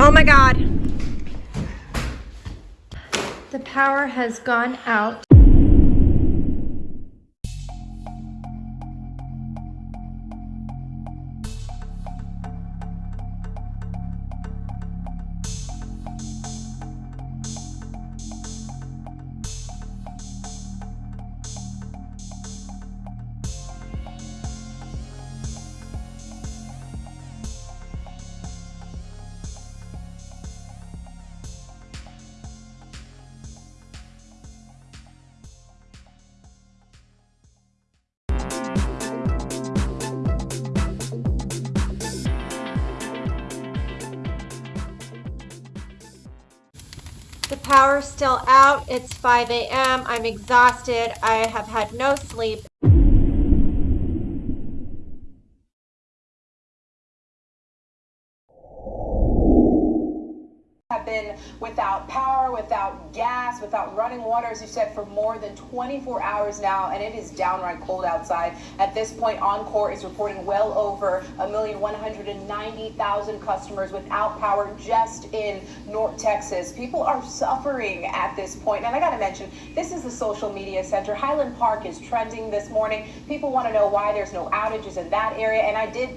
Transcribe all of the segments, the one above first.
Oh my God. The power has gone out. Power's still out. It's 5 a.m. I'm exhausted. I have had no sleep. Have been without power, without gas, without running water, as you said, for more than 24 hours now, and it is downright cold outside. At this point, Oncor is reporting well over a million 190,000 customers without power just in North Texas. People are suffering at this point, and I got to mention, this is the social media center. Highland Park is trending this morning. People want to know why there's no outages in that area, and I did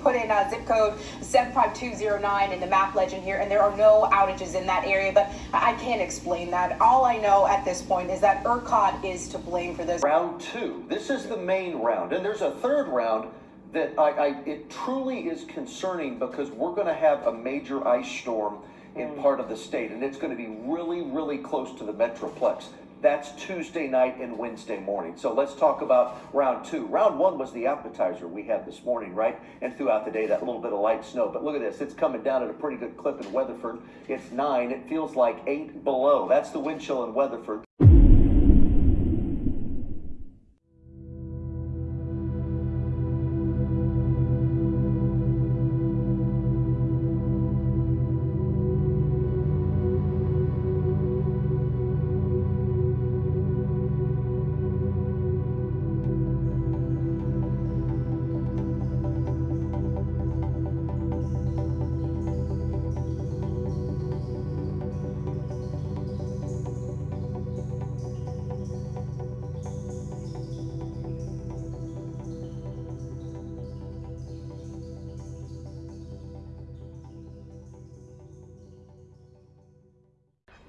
put in a zip code 75209 in the map legend here, and there are no outages in that area, but I can't explain that. All I know at this point is that ERCOT is to blame for this. Round two. This is the main round, and there's a third round that I, I it truly is concerning because we're going to have a major ice storm in Mm. part of the state, and it's going to be really, really close to the metroplex. That's Tuesday night and Wednesday morning. So let's talk about round two. Round one was the appetizer we had this morning, right? And throughout the day, that little bit of light snow. But look at this, it's coming down at a pretty good clip in Weatherford. It's nine, it feels like eight below. That's the wind chill in Weatherford.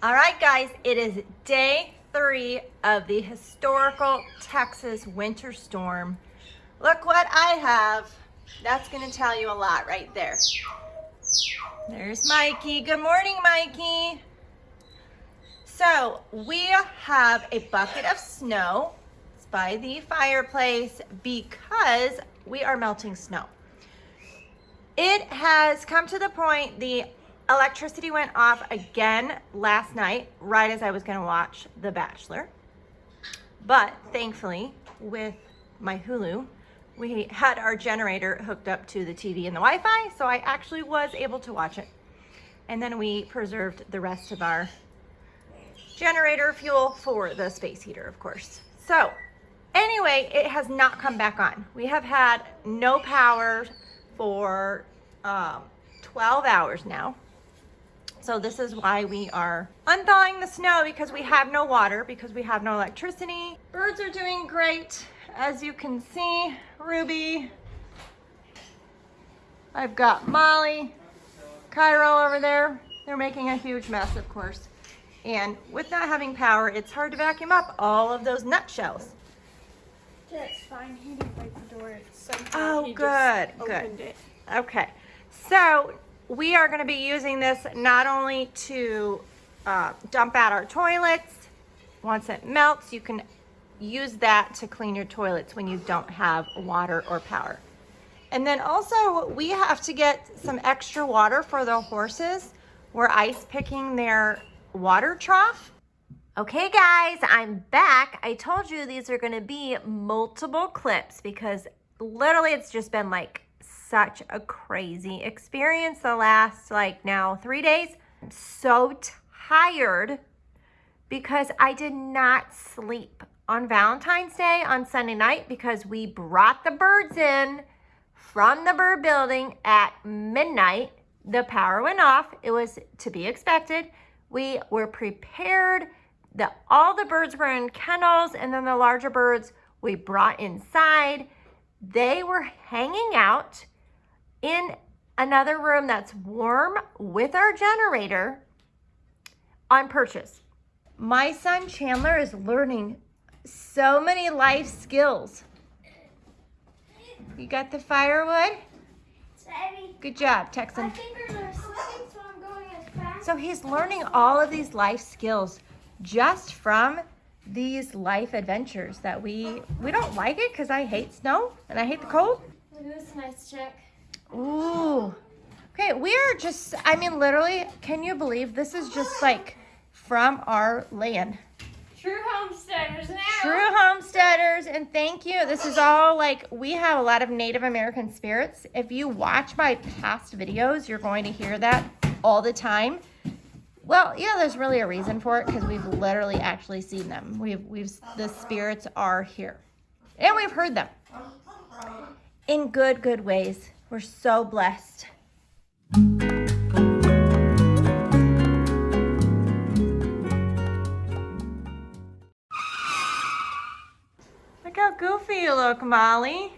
All right, guys, it is day three of the historical Texas winter storm. Look what I have. That's going to tell you a lot right there. There's Mikey. Good morning, Mikey. So we have a bucket of snow. It's by the fireplace because we are melting snow. It has come to the point the electricity went off again last night, right as I was going to watch The Bachelor. But thankfully, with my Hulu, we had our generator hooked up to the TV and the Wi-Fi, so I actually was able to watch it. And then we preserved the rest of our generator fuel for the space heater, of course. So anyway, it has not come back on. We have had no power for um, 12 hours now. So this is why we are unthawing the snow because we have no water, because we have no electricity. Birds are doing great. As you can see, Ruby. I've got Molly, Cairo over there. They're making a huge mess, of course. And with not having power, it's hard to vacuum up all of those nutshells. That's fine. He didn't break the door. Somehow Oh, good, good. it. Okay, so we are gonna be using this not only to uh, dump out our toilets, once it melts, you can use that to clean your toilets when you don't have water or power. And then also, we have to get some extra water for the horses. We're ice picking their water trough. Okay guys, I'm back. I told you these are gonna be multiple clips because literally it's just been like such a crazy experience the last like now three days. I'm so tired because I did not sleep on Valentine's Day on Sunday night because we brought the birds in from the bird building at midnight the power went off. It was to be expected. We were prepared that all the birds were in kennels and then the larger birds we brought inside. They were hanging out in another room that's warm with our generator on purchase. My son Chandler is learning so many life skills. You got the firewood? Good job, Texan. fingers are slipping, so I'm going as fast. So he's learning all of these life skills just from these life adventures that we we don't like it because I hate snow and I hate the cold. Look at this nice chick. Ooh. Okay, we're just I mean literally, can you believe this is just like from our land? True homesteaders now. True homesteaders, and thank you. This is all like we have a lot of Native American spirits. If you watch my past videos, you're going to hear that all the time. Well, yeah, there's really a reason for it because we've literally actually seen them. We've we've the spirits are here, and we've heard them in good good ways. We're so blessed. Look how goofy you look, Molly.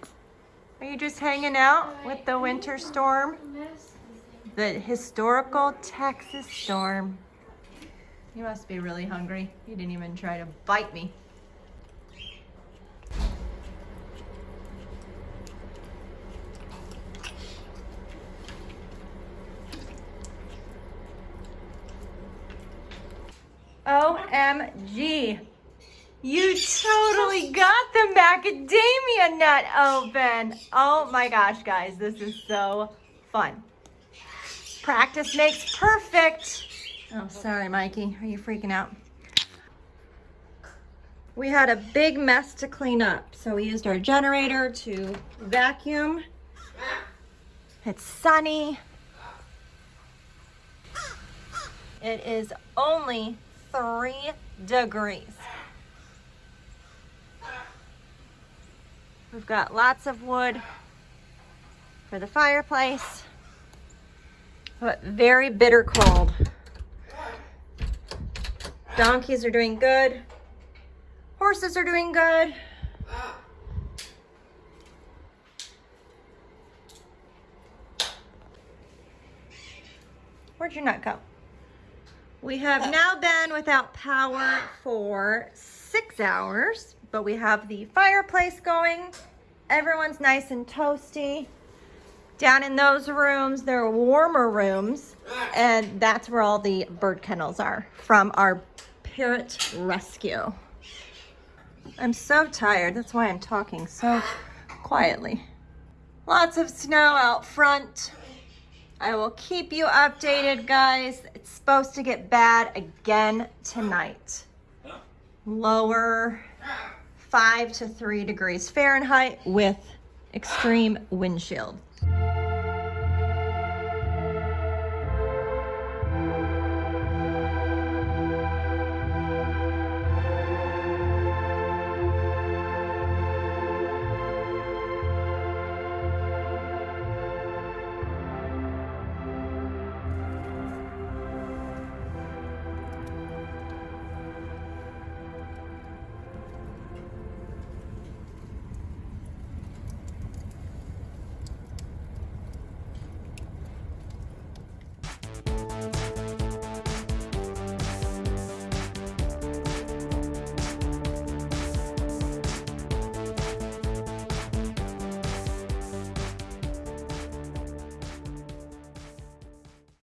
Are you just hanging out with the winter storm? The historical Texas storm. You must be really hungry. You didn't even try to bite me. OMG. You totally got the macadamia nut open. Oh my gosh, guys, this is so fun. Practice makes perfect. Oh, sorry, Mikey. Are you freaking out? We had a big mess to clean up, so we used our generator to vacuum. It's sunny. It is only three degrees. We've got lots of wood for the fireplace, but very bitter cold. Donkeys are doing good. Horses are doing good. Where'd your nut go? We have oh. now been without power for six hours, but we have the fireplace going. Everyone's nice and toasty. Down in those rooms, there are warmer rooms, and that's where all the bird kennels are from our parrot rescue. I'm so tired. That's why I'm talking so quietly. Lots of snow out front. I will keep you updated, guys. It's supposed to get bad again tonight. Lower five to three degrees Fahrenheit with extreme wind chill.